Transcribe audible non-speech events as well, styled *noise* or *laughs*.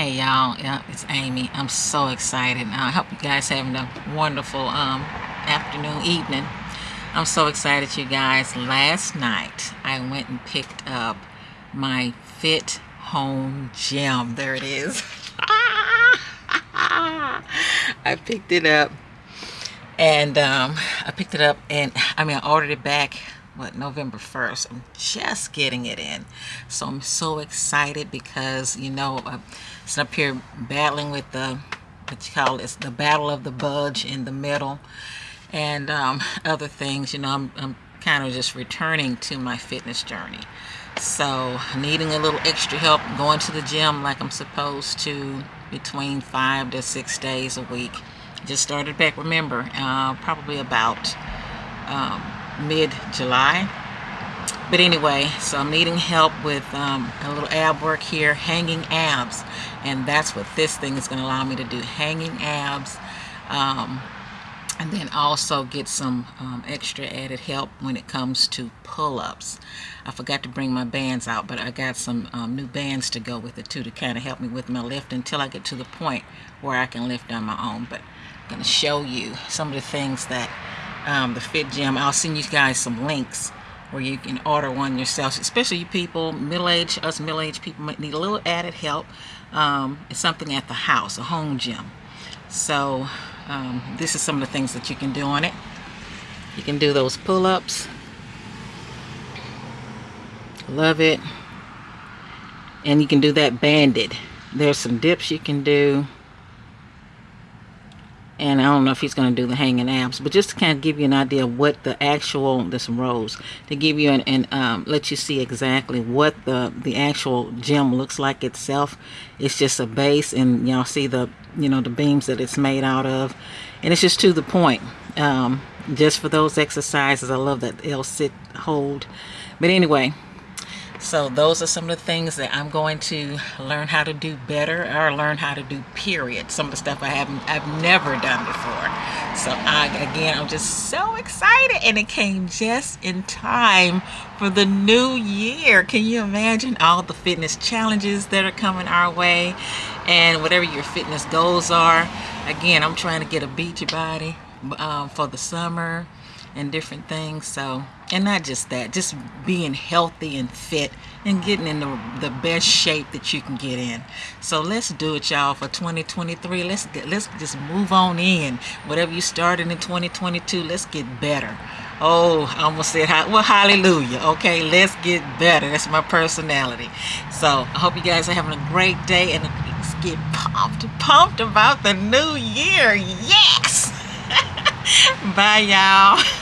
Hey y'all, yeah, it's Amy. I'm so excited. I hope you guys having a wonderful um, afternoon, evening. I'm so excited you guys. Last night I went and picked up my Fit Home Gym. There it is. *laughs* I picked it up and um, I picked it up and I mean I ordered it back what November 1st I'm just getting it in. So I'm so excited because you know it's up here battling with the what you call it the battle of the budge in the middle. And um, *laughs* other things you know I'm, I'm kind of just returning to my fitness journey. So needing a little extra help going to the gym like I'm supposed to between five to six days a week. Just started back remember uh, probably about um, mid-July. But anyway, so I'm needing help with um, a little ab work here, hanging abs. And that's what this thing is going to allow me to do, hanging abs. Um, and then also get some um, extra added help when it comes to pull-ups. I forgot to bring my bands out, but I got some um, new bands to go with it too to kind of help me with my lift until I get to the point where I can lift on my own. But I'm going to show you some of the things that um, the Fit Gym. I'll send you guys some links where you can order one yourself, especially you people, middle-aged, us middle-aged people might need a little added help. Um, it's something at the house, a home gym. So um, this is some of the things that you can do on it. You can do those pull-ups. Love it. And you can do that banded. There's some dips you can do and I don't know if he's going to do the hanging abs but just to kind of give you an idea of what the actual there's some rows to give you an, and um, let you see exactly what the the actual gym looks like itself. It's just a base and y'all see the you know the beams that it's made out of. And it's just to the point um, just for those exercises I love that they'll sit hold. But anyway so those are some of the things that I'm going to learn how to do better or learn how to do period. Some of the stuff I haven't, I've never done before. So I, again, I'm just so excited and it came just in time for the new year. Can you imagine all the fitness challenges that are coming our way and whatever your fitness goals are. Again, I'm trying to get a beachy body um, for the summer and different things. So and not just that just being healthy and fit and getting in the, the best shape that you can get in. So let's do it y'all for 2023 let's get let's just move on in. Whatever you started in 2022 let's get better. Oh I almost said well hallelujah. Okay let's get better. That's my personality. So I hope you guys are having a great day and let's get pumped pumped about the new year. Yes! *laughs* Bye y'all *laughs*